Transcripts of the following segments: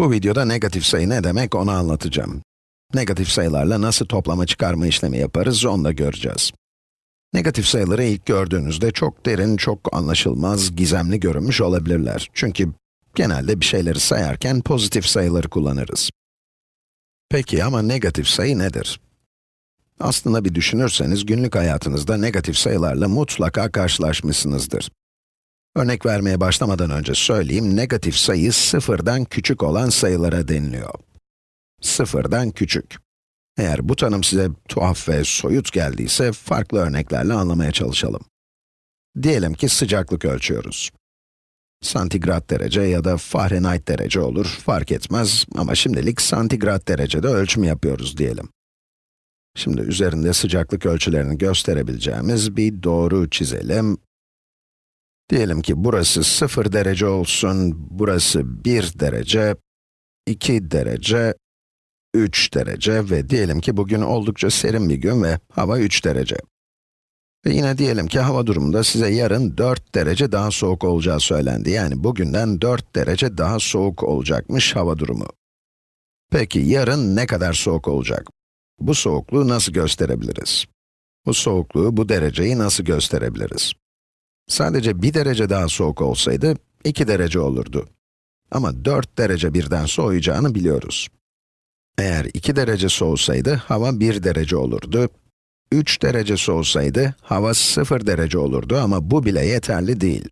Bu videoda negatif sayı ne demek onu anlatacağım. Negatif sayılarla nasıl toplama çıkarma işlemi yaparız onu da göreceğiz. Negatif sayıları ilk gördüğünüzde çok derin, çok anlaşılmaz, gizemli görünmüş olabilirler. Çünkü genelde bir şeyleri sayarken pozitif sayıları kullanırız. Peki ama negatif sayı nedir? Aslında bir düşünürseniz günlük hayatınızda negatif sayılarla mutlaka karşılaşmışsınızdır. Örnek vermeye başlamadan önce söyleyeyim, negatif sayı sıfırdan küçük olan sayılara deniliyor. Sıfırdan küçük. Eğer bu tanım size tuhaf ve soyut geldiyse, farklı örneklerle anlamaya çalışalım. Diyelim ki sıcaklık ölçüyoruz. Santigrat derece ya da Fahrenheit derece olur, fark etmez ama şimdilik santigrat derecede ölçüm yapıyoruz diyelim. Şimdi üzerinde sıcaklık ölçülerini gösterebileceğimiz bir doğru çizelim. Diyelim ki burası 0 derece olsun, burası 1 derece, 2 derece, 3 derece ve diyelim ki bugün oldukça serin bir gün ve hava 3 derece. Ve yine diyelim ki hava durumunda size yarın 4 derece daha soğuk olacağı söylendi. Yani bugünden 4 derece daha soğuk olacakmış hava durumu. Peki yarın ne kadar soğuk olacak? Bu soğukluğu nasıl gösterebiliriz? Bu soğukluğu, bu dereceyi nasıl gösterebiliriz? Sadece bir derece daha soğuk olsaydı, 2 derece olurdu. Ama 4 derece birden soğuyacağını biliyoruz. Eğer 2 derece soğusaydı, hava 1 derece olurdu. 3 derece soğusaydı, hava 0 derece olurdu ama bu bile yeterli değil.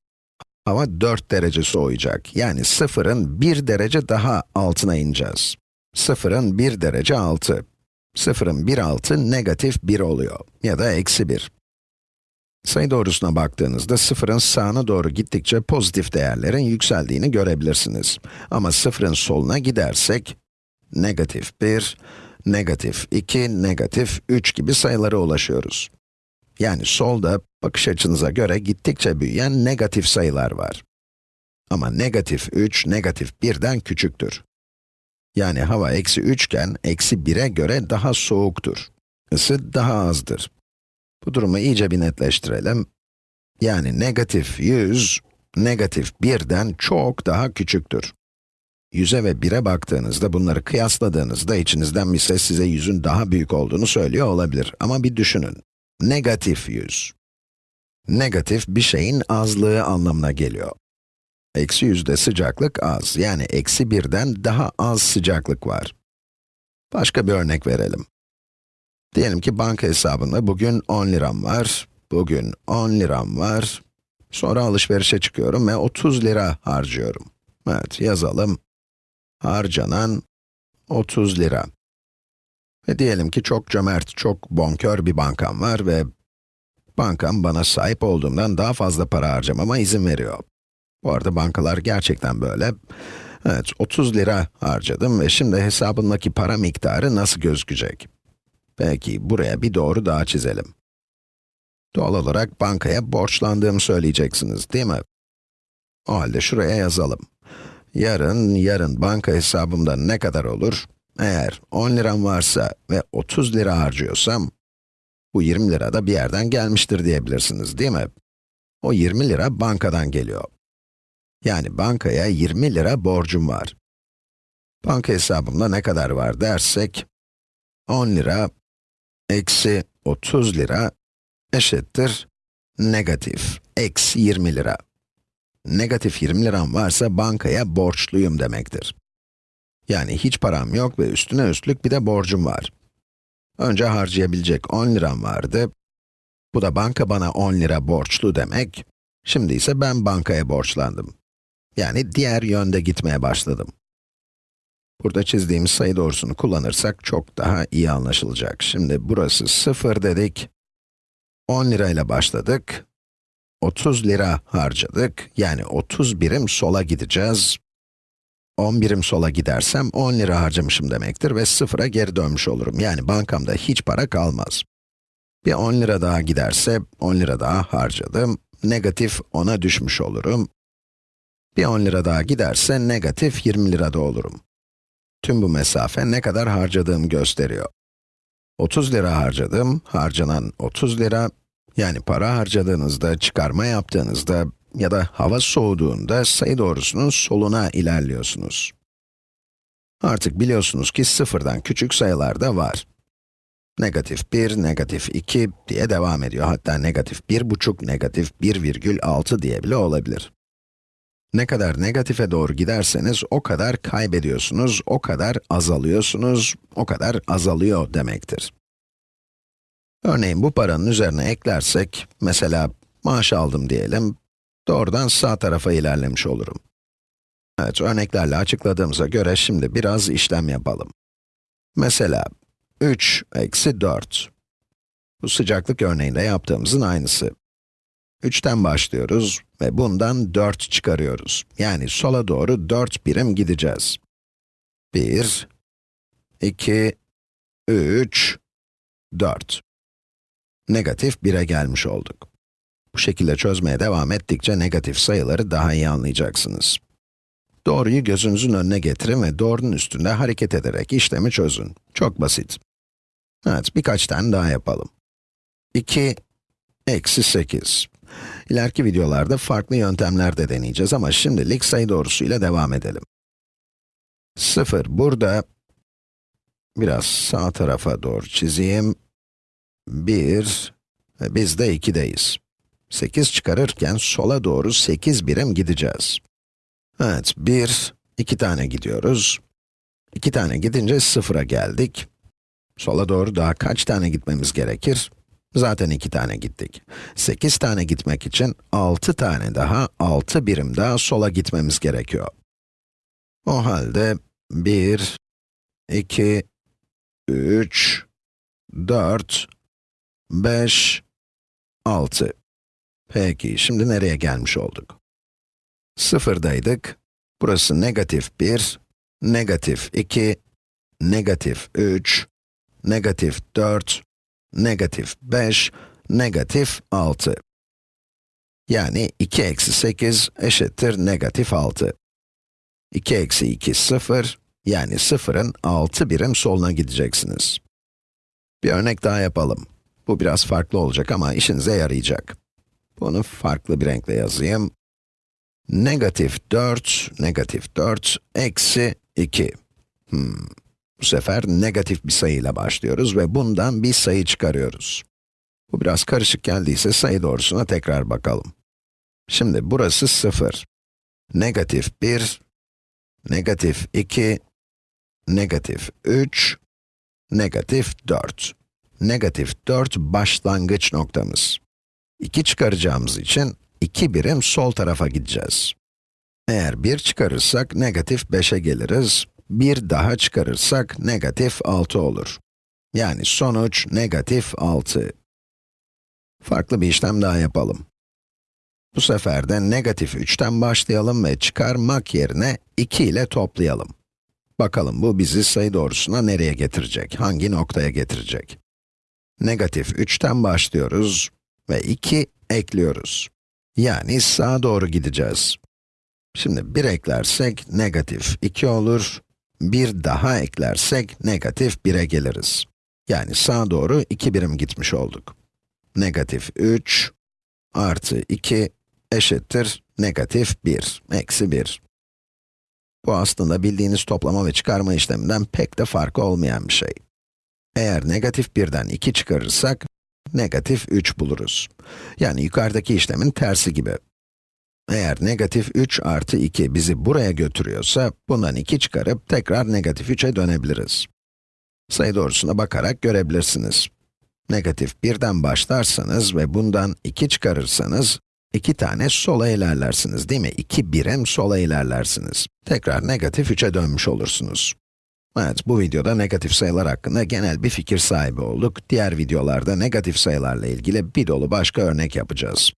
Hava 4 derece soğuyacak, yani 0'ın 1 derece daha altına ineceğiz. 0'ın 1 derece altı. 0'ın 1 altı negatif 1 oluyor, ya da eksi 1. Sayı doğrusuna baktığınızda sıfırın sağına doğru gittikçe pozitif değerlerin yükseldiğini görebilirsiniz. Ama sıfırın soluna gidersek, negatif 1, negatif 2, negatif 3 gibi sayılara ulaşıyoruz. Yani solda, bakış açınıza göre gittikçe büyüyen negatif sayılar var. Ama negatif 3, negatif 1'den küçüktür. Yani hava eksi 3 iken, eksi 1'e göre daha soğuktur. Isı daha azdır. Bu durumu iyice bir netleştirelim. Yani negatif 100, negatif 1'den çok daha küçüktür. 100'e ve 1'e baktığınızda, bunları kıyasladığınızda içinizden bir ses size 100'ün daha büyük olduğunu söylüyor olabilir. Ama bir düşünün. Negatif 100. Negatif bir şeyin azlığı anlamına geliyor. Eksi 100'de sıcaklık az, yani eksi 1'den daha az sıcaklık var. Başka bir örnek verelim. Diyelim ki banka hesabında bugün 10 liram var, bugün 10 liram var, sonra alışverişe çıkıyorum ve 30 lira harcıyorum. Evet, yazalım. Harcanan 30 lira. Ve diyelim ki çok cömert, çok bonkör bir bankam var ve bankam bana sahip olduğumdan daha fazla para harcamama izin veriyor. Bu arada bankalar gerçekten böyle. Evet, 30 lira harcadım ve şimdi hesabımdaki para miktarı nasıl gözükecek? Peki, buraya bir doğru daha çizelim. Doğal olarak bankaya borçlandığımı söyleyeceksiniz, değil mi? O halde şuraya yazalım. Yarın, yarın banka hesabımda ne kadar olur? Eğer 10 liram varsa ve 30 lira harcıyorsam, bu 20 lira da bir yerden gelmiştir diyebilirsiniz, değil mi? O 20 lira bankadan geliyor. Yani bankaya 20 lira borcum var. Banka hesabımda ne kadar var dersek, 10 lira eksi 30 lira eşittir negatif, eksi 20 lira. Negatif 20 liram varsa bankaya borçluyum demektir. Yani hiç param yok ve üstüne üstlük bir de borcum var. Önce harcayabilecek 10 liram vardı. Bu da banka bana 10 lira borçlu demek. Şimdi ise ben bankaya borçlandım. Yani diğer yönde gitmeye başladım. Burada çizdiğimiz sayı doğrusunu kullanırsak çok daha iyi anlaşılacak. Şimdi burası 0 dedik. 10 lirayla başladık. 30 lira harcadık. Yani 30 birim sola gideceğiz. 10 birim sola gidersem 10 lira harcamışım demektir ve sıfıra geri dönmüş olurum. Yani bankamda hiç para kalmaz. Bir 10 lira daha giderse 10 lira daha harcadım. Negatif 10'a düşmüş olurum. Bir 10 lira daha giderse negatif 20 lirada olurum. Tüm bu mesafe ne kadar harcadığımı gösteriyor. 30 lira harcadım, harcanan 30 lira, yani para harcadığınızda, çıkarma yaptığınızda ya da hava soğuduğunda sayı doğrusunun soluna ilerliyorsunuz. Artık biliyorsunuz ki sıfırdan küçük sayılar da var. Negatif 1, negatif 2 diye devam ediyor. Hatta negatif 1,5, negatif 1,6 diye bile olabilir. Ne kadar negatife doğru giderseniz o kadar kaybediyorsunuz, o kadar azalıyorsunuz, o kadar azalıyor demektir. Örneğin bu paranın üzerine eklersek, mesela maaş aldım diyelim, doğrudan sağ tarafa ilerlemiş olurum. Evet, örneklerle açıkladığımıza göre şimdi biraz işlem yapalım. Mesela, 3 eksi 4. Bu sıcaklık örneğinde yaptığımızın aynısı. 3'ten başlıyoruz ve bundan 4 çıkarıyoruz. Yani sola doğru 4 birim gideceğiz. 1, 2, 3, 4. Negatif 1'e gelmiş olduk. Bu şekilde çözmeye devam ettikçe negatif sayıları daha iyi anlayacaksınız. Doğruyu gözünüzün önüne getirin ve doğrunun üstünde hareket ederek işlemi çözün. Çok basit. Evet, birkaç tane daha yapalım. 2 eksi 8. İleriki videolarda farklı yöntemler de deneyeceğiz ama şimdilik sayı doğrusuyla devam edelim. 0 burada. Biraz sağ tarafa doğru çizeyim. 1 ve biz de 2'deyiz. 8 çıkarırken sola doğru 8 birim gideceğiz. Evet, 1, 2 tane gidiyoruz. 2 tane gidince 0'a geldik. Sola doğru daha kaç tane gitmemiz gerekir? Zaten 2 tane gittik. 8 tane gitmek için 6 tane daha, 6 birim daha sola gitmemiz gerekiyor. O halde 1, 2, 3, 4, 5, 6. Peki, şimdi nereye gelmiş olduk? Sıfırdaydık. Burası negatif 1, negatif 2, negatif 3, negatif 4, negatif 5, negatif 6. Yani 2 eksi 8 eşittir negatif 6. 2 eksi 2, 0, yani 0'ın 6 birim soluna gideceksiniz. Bir örnek daha yapalım. Bu biraz farklı olacak ama işinize yarayacak. Bunu farklı bir renkle yazayım. Negatif 4, negatif 4, eksi 2. Hmm. Bu sefer negatif bir sayıyla başlıyoruz ve bundan bir sayı çıkarıyoruz. Bu biraz karışık geldiyse sayı doğrusuna tekrar bakalım. Şimdi burası 0. Negatif 1, negatif 2, negatif 3, negatif 4. Negatif 4 başlangıç noktamız. 2 çıkaracağımız için 2 birim sol tarafa gideceğiz. Eğer 1 çıkarırsak negatif 5'e geliriz. 1 daha çıkarırsak negatif 6 olur. Yani sonuç negatif 6. Farklı bir işlem daha yapalım. Bu sefer de negatif 3'ten başlayalım ve çıkarmak yerine 2 ile toplayalım. Bakalım bu bizi sayı doğrusuna nereye getirecek, hangi noktaya getirecek? Negatif 3'ten başlıyoruz ve 2 ekliyoruz. Yani sağa doğru gideceğiz. Şimdi 1 eklersek negatif 2 olur, bir daha eklersek negatif 1'e geliriz. Yani sağa doğru 2 birim gitmiş olduk. Negatif 3 artı 2 eşittir negatif 1, eksi 1. Bu aslında bildiğiniz toplama ve çıkarma işleminden pek de farkı olmayan bir şey. Eğer negatif 1'den 2 çıkarırsak, negatif 3 buluruz. Yani yukarıdaki işlemin tersi gibi. Eğer negatif 3 artı 2 bizi buraya götürüyorsa, bundan 2 çıkarıp tekrar negatif 3'e dönebiliriz. Sayı doğrusuna bakarak görebilirsiniz. Negatif 1'den başlarsanız ve bundan 2 çıkarırsanız, 2 tane sola ilerlersiniz değil mi? 2 birim sola ilerlersiniz. Tekrar negatif 3'e dönmüş olursunuz. Evet, bu videoda negatif sayılar hakkında genel bir fikir sahibi olduk. Diğer videolarda negatif sayılarla ilgili bir dolu başka örnek yapacağız.